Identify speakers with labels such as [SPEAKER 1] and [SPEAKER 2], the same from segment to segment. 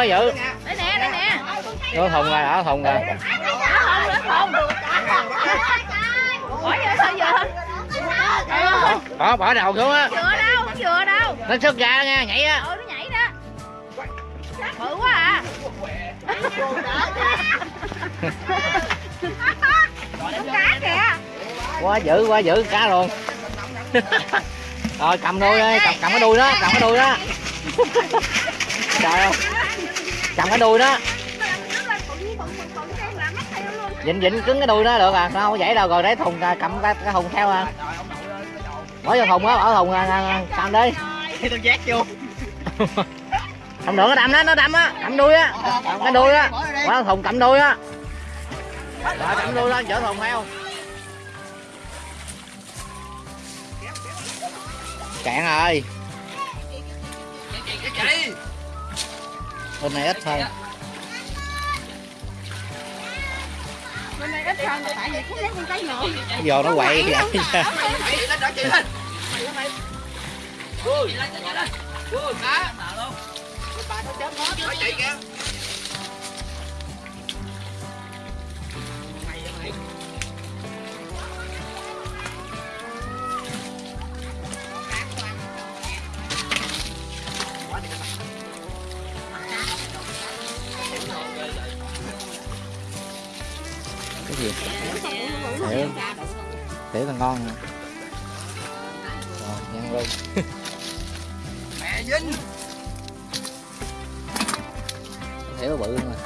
[SPEAKER 1] quá dữ.
[SPEAKER 2] Đây nè đây nè.
[SPEAKER 1] Ở thùng rồi ở thùng rồi
[SPEAKER 2] nó không nó không bỏ vô sao vừa?
[SPEAKER 1] Bỏ bỏ đầu xuống á.
[SPEAKER 2] Vừa đâu vừa đâu.
[SPEAKER 1] Nó xuất ra nha nhảy á.
[SPEAKER 2] Ừ nó nhảy đó. Bự quá à. Con cá kìa
[SPEAKER 1] quá dữ quá dữ cá luôn. Rồi cầm đuôi đi cầm cầm cái đuôi đó cầm cái đuôi đó. Trời ơi cầm cái đuôi đó. Dịnh dịnh cứng cái đuôi đó được à. Sao không vậy đâu rồi để thùng cầm cái, cái thùng theo à. Bỏ vô thùng á bỏ thùng à, cầm đi.
[SPEAKER 3] Tôi giác vô.
[SPEAKER 1] Không được nó đâm đó nó đâm á. Cầm đuôi á. Cầm cái đuôi á. Bỏ thùng cầm đuôi á. Rồi cầm đuôi lên chở thùng theo. Cạn rồi bên này ít hơn
[SPEAKER 2] bên này ít hơn tại vì cũng lấy con cái nữa
[SPEAKER 1] cái giò nó quậy vậy. Cái gì? Tiểu tiểu là ngon nè rồi nhân luôn
[SPEAKER 3] mẹ dính
[SPEAKER 1] tiểu bự luôn rồi.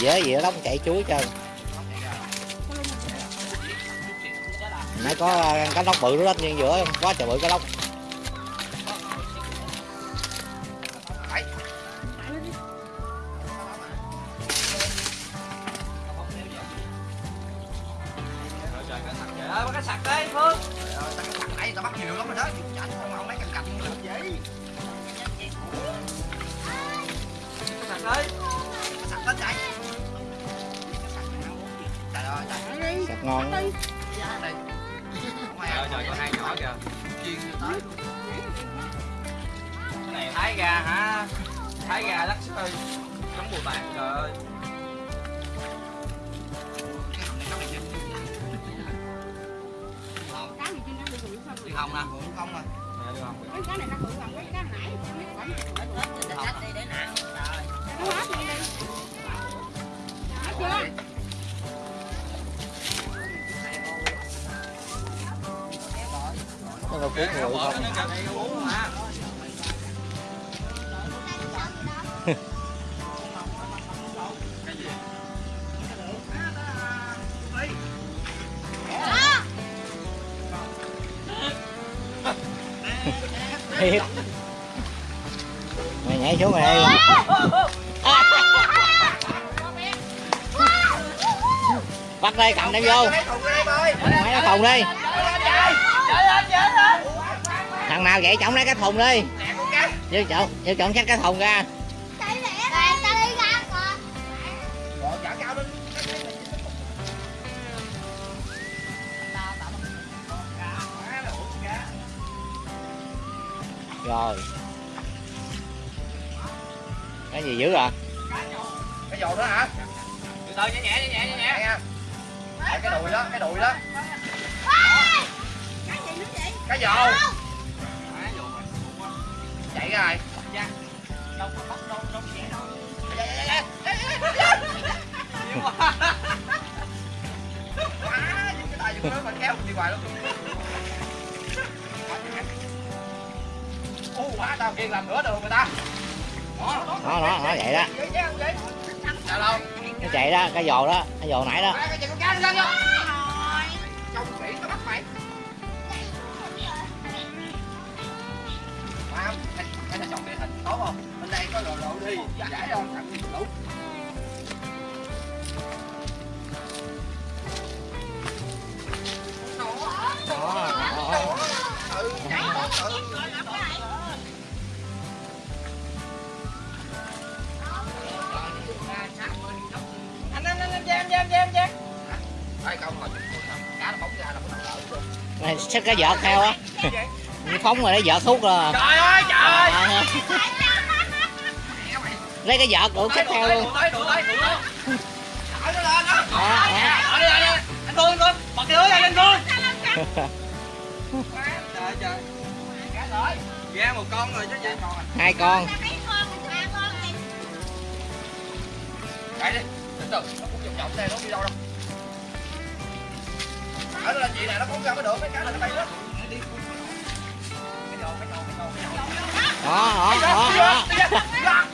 [SPEAKER 1] Dễ dễ lắm chạy chuối chơi nãy có ờ, cá lóc bự đó nhưng giữa quá trời bự cá lóc.
[SPEAKER 3] Trời ơi, bắt cái sặc đấy, Phương Nãy tao bắt nhiều lắm rồi đó Chảnh không ông lấy cành cành làm gì Sặc đấy Sặc lên chạy Trời ơi, trời
[SPEAKER 1] sạch ngon.
[SPEAKER 3] Trời trời, nhỏ kìa. Chiên cho tới Cái này thái gà hả? Thái gà lắc xơi Nóng bùi bạc, trời ơi. Đi không nè, không nè
[SPEAKER 2] cái này nó bự bằng cái cá nãy nó hết đi để nặng nó hết đi đi
[SPEAKER 1] cuốn người không thiệt mày nhảy xuống mày đây bắt đây cầm đem vô mày nó thùng đi thằng nào vậy chổng lấy cái thùng đi. Vô chọn vô chọn chắc cái thùng ra. Rồi. Cái gì dữ à
[SPEAKER 3] Cái dầu đó hả? Từ từ nhẹ nhẹ nhẹ nhẹ nhẹ Cái đùi đó, cái đùi đó. Cái dầu. Chạy ra rồi. Quá, dùng cái tay dùng cái mình kéo đi hoài luôn Ô, quá, tao kiên làm nửa đường người ta Đó, đó,
[SPEAKER 1] đó vậy đó
[SPEAKER 3] đâu?
[SPEAKER 1] cái chạy đó. Cái giò đó cái giò nãy đó
[SPEAKER 3] Chọn địa hình tốt không? Bên đây có lộ lộ đi, giải thằng đi đủ.
[SPEAKER 1] đó, đó.
[SPEAKER 3] Ừ, nhảy tốt, ừ. Anh anh anh anh em em em em. Phải không mà cá nó bóng ra là nó
[SPEAKER 1] này xách cái vợt theo á phóng rồi lấy vợt hút rồi
[SPEAKER 3] Trời ơi trời
[SPEAKER 1] lấy cái vợt đủ xách theo luôn
[SPEAKER 3] Đuổi đuổi đuổi nó lên đó.
[SPEAKER 1] đó, đó.
[SPEAKER 3] Đi lên. Anh anh Phương, bật cái lưới lên anh Phương. Trời trời. Cá rồi. Ra một con rồi chứ gì.
[SPEAKER 1] hai con
[SPEAKER 3] Chạy đi. Từ từ, nó cũng vòng vòng đây nó đi đâu đâu. Chở nó lên chị này nó phóng ra mới được, cái cá này nó bay đó. Đi.
[SPEAKER 1] Đó đó đó đó.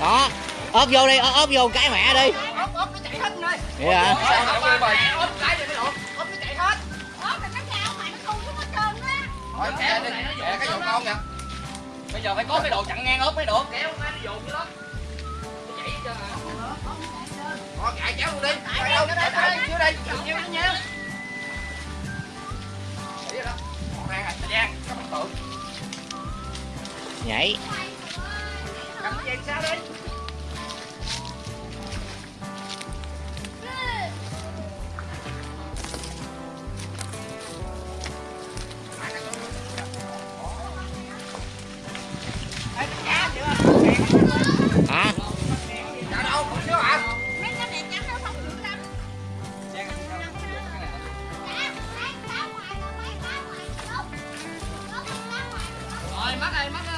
[SPEAKER 1] đó ốp vô đi ốp vô cái mẹ đi.
[SPEAKER 3] Ốp ốp nó chạy hết rồi
[SPEAKER 1] vậy hả?
[SPEAKER 3] Ốp cái rồi cái độ ốp nó chạy hết. Rồi kẻ đi kẻ cái dòng con nè bây giờ phải có cái đồ chặn ngang ốp mới được kéo nó dồn chứ đó. Nó chạy cho họ chạy kéo luôn đi. Chạy đâu chạy chạy dưới đây chịu nó nha xíu hả? Rồi mắt đây mắt cái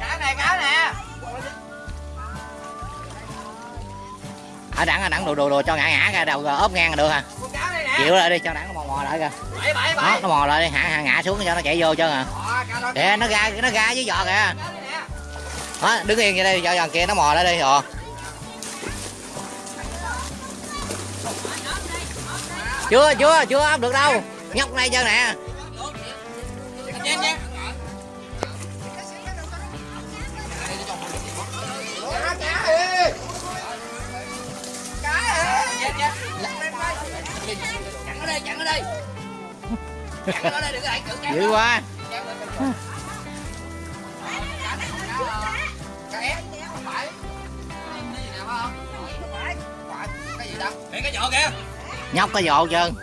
[SPEAKER 3] cá này cá nè
[SPEAKER 1] ở đẳng ở đẳng đồ đồ đồ cho ngã ngã ra, đầu rồi ốp ngang là được hả? Chịu lại đi, cho đẳng nó mò mò lại kìa. Đó, nó mò lại đi, hạ hạ, ngã xuống cho nó chạy vô cho à để nó ra nó ra với giò kìa. Đó, đứng yên vậy đây cho giò kia nó mò lại đi rồi chưa chưa chưa ấp được đâu. Nhóc này chưa nè.
[SPEAKER 3] Cái vỏ kìa.
[SPEAKER 1] nhóc cái giò trơn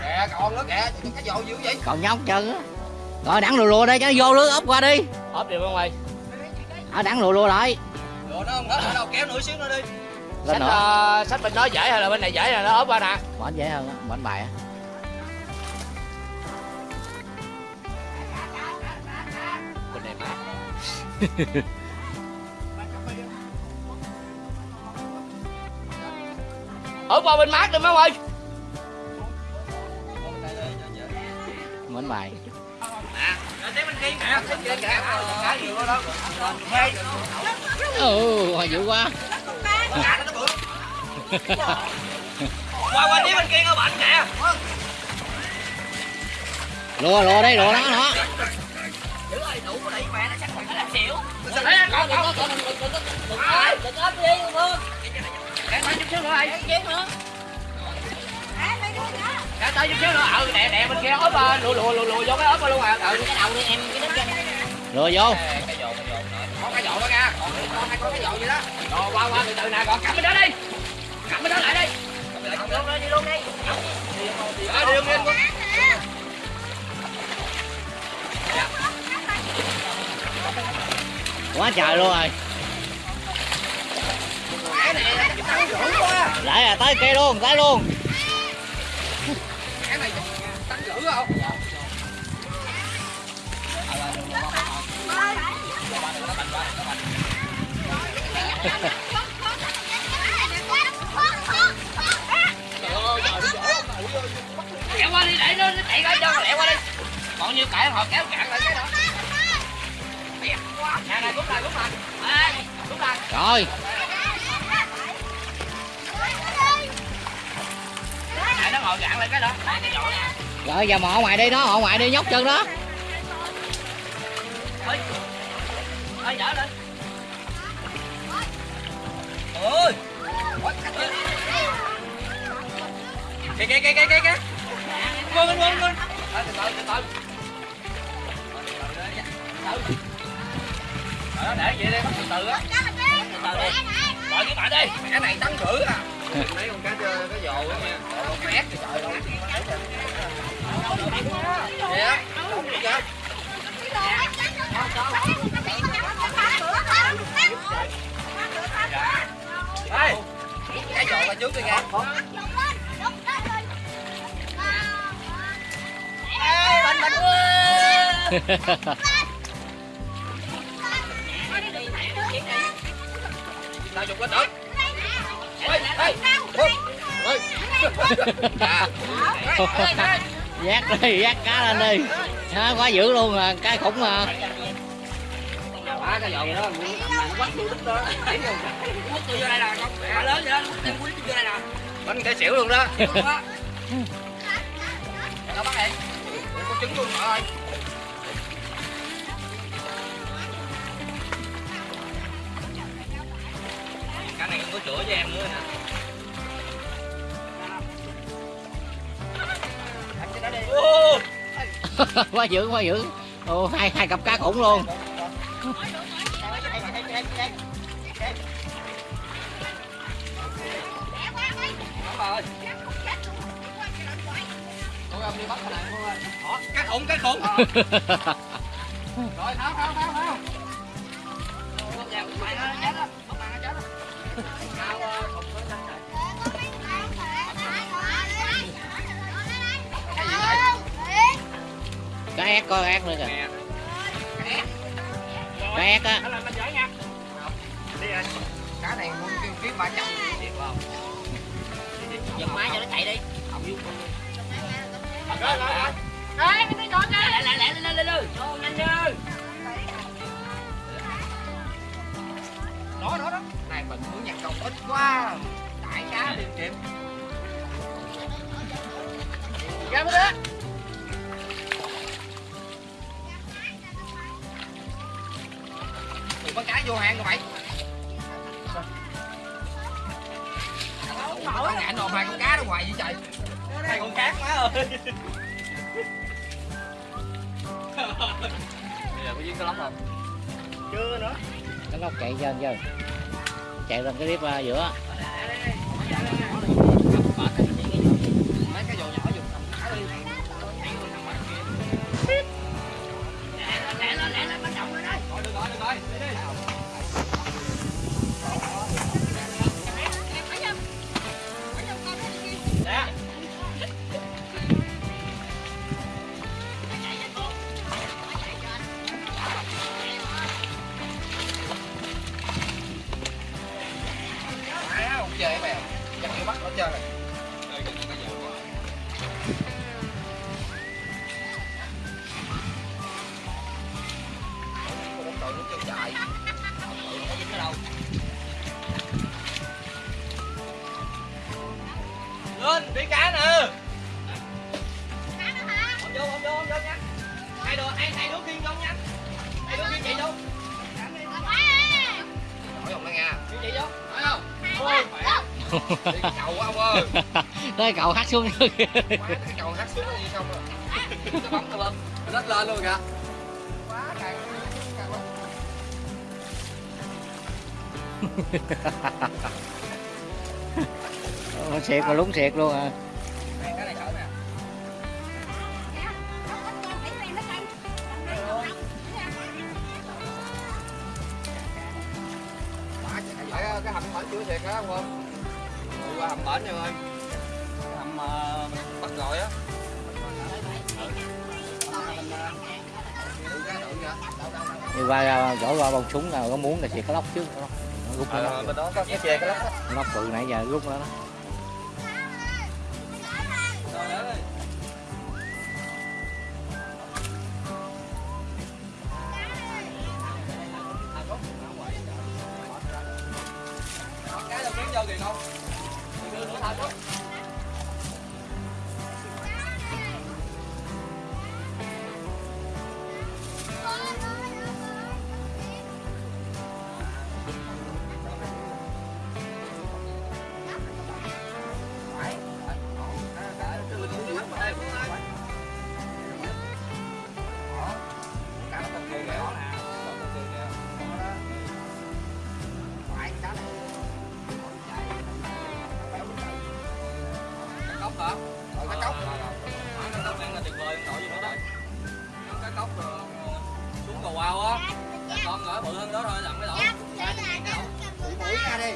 [SPEAKER 3] kìa còn nữa kìa cái vợ dữ vậy?
[SPEAKER 1] Còn nhóc chân á. Rồi đẳng lùa lùa đây cho vô lưới ốp qua đi.
[SPEAKER 3] Ốp đi bên ngoài.
[SPEAKER 1] Ở đẳng lùa lùa lại.
[SPEAKER 3] Rồi nó không hết đâu kéo nửa xíu nữa đi.
[SPEAKER 1] Nữa.
[SPEAKER 3] ờ, sách bên đó dễ hay là bên này dễ là nó ốp qua nè?
[SPEAKER 1] Bển dễ hơn bển bài á.
[SPEAKER 3] Bên này mát ốp qua bên mát đi má ơi
[SPEAKER 1] bển bài ừ hồi dữ quá
[SPEAKER 3] nó qua qua phía bên kia có bệnh kìa
[SPEAKER 1] lùa lùa đây lùa đó nó
[SPEAKER 3] giữ ơi đủ đẩy mẹ nó chắc khoảng là xỉu đấy còn còn còn đừng ốp đi phương để tay chút xíu nữa ai để tay chút xíu nữa. Ừ nè nè bên kia ốp à, lùa lùa lùa lùa vô cái ốp luôn à. Ừ. Cái đầu đi em cái đất chân
[SPEAKER 1] lùa vô.
[SPEAKER 3] Có cái dọn đó nha. Còn con cái dọn gì đó. Rồi qua qua từ từ nè còn cầm bên đó đi. Cầm bên đó lại đi.
[SPEAKER 1] Luôn đi luôn đi.
[SPEAKER 3] Đi quá trời luôn rồi
[SPEAKER 1] lại à tới kia luôn, tới luôn.
[SPEAKER 3] Cái này không lẹ qua đi để nó chạy ra cho lẹ qua đi còn nhiêu cãi họ kéo cạn lại cái đó nè nè rút lại
[SPEAKER 1] rồi
[SPEAKER 3] ngồi gạn lại cái đó. Cái
[SPEAKER 1] rồi giờ mò ngoài đi đó họ ngoài đi nhóc chân đó.
[SPEAKER 3] Ơi ơi dở lên. Ôi. Kìa kìa kìa kìa kìa kìa. Quên quên quên quên. Từ từ từ từ. Ờ, để vậy đi từ từ á. Từ từ đi. Gọi với bạn đi. Cái này tăng thử à mấy con cá chơi cái dồ á nha con mét thì trời đâu vậy á đúng chứ Ê, cái dồ qua trước đi nha Ê, bánh bánh Tao dùng cái tử À,
[SPEAKER 1] dắt đi dắt cá lên đi. Đó, quá dữ luôn à cái khủng mà
[SPEAKER 3] ba cái vậy đó, nó quắt vô đít đó Quất vô đây nè, con lớn vậy đó, quất quất vô đây nè Bánh cái xỉu luôn đó. Đâu bắt em Có trứng luôn mọi ơi Không có chữa cho em nữa nè Ô,
[SPEAKER 1] quá dữ quá dữ Ồ, hai hai cặp cá khủng luôn
[SPEAKER 3] Cá khủng, cá khủng. Rồi, tháo, tháo, tháo, tháo.
[SPEAKER 1] Cá ép có ép nữa kìa
[SPEAKER 3] nó Cá.
[SPEAKER 1] á
[SPEAKER 3] Cá này muốn kiếm ký 300 tiền? Giật máy cho nó chạy đi. Không. Rồi, rồi. Lẹ, lẹ, lẹ, lên, lên, lên. Ô, nhanh như. Đó, đó, đó. Này mình muốn nhặt công ít quá. Đại cá liền kịp. Ra mới đó. Vô hàng rồi mày. Tao ngại nộp hai con cá đó hoài vậy trời. Hai con cá má ơi. Bây giờ có duyên cái lắm không? Chưa nữa.
[SPEAKER 1] cái lóc chạy lên chưa chạy lên cái clip uh, giữa
[SPEAKER 3] Đi cái cầu ông ơi.
[SPEAKER 1] Tới cầu hát xuống
[SPEAKER 3] nữa kìa. Quá cầu hát xuống là gì không rồi, bấm bắn lên, nó lên luôn kìa. Quá càng
[SPEAKER 1] Nó xẹt mà lúng xẹt luôn à.
[SPEAKER 3] cái hầm hỏi chưa thiệt đó không? Cỡ nè. bển nha ơi. Hầm uh, bắt rồi á.
[SPEAKER 1] Đi qua gõ qua bông súng nào có muốn là xịt cái lóc trước nó rút nó
[SPEAKER 3] Ờ, bên đó có cái chè cái lóc
[SPEAKER 1] nó bự nãy giờ rút nó đó.
[SPEAKER 3] Rồi, để đi. cái đâu kiếm vô kìa không đưa nữa thôi đó cốc hả? Ờ, cái cốc. Ờ, cái cốc đang là tuyệt vời, nổi vô nữa đó. Cái cốc ờ, xuống cầu ao á. Con ở bự hơn đó thôi, lặn cái đổ.
[SPEAKER 2] Dạ,
[SPEAKER 3] Mũi ra đi.